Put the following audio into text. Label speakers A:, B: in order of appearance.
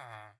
A: Ah.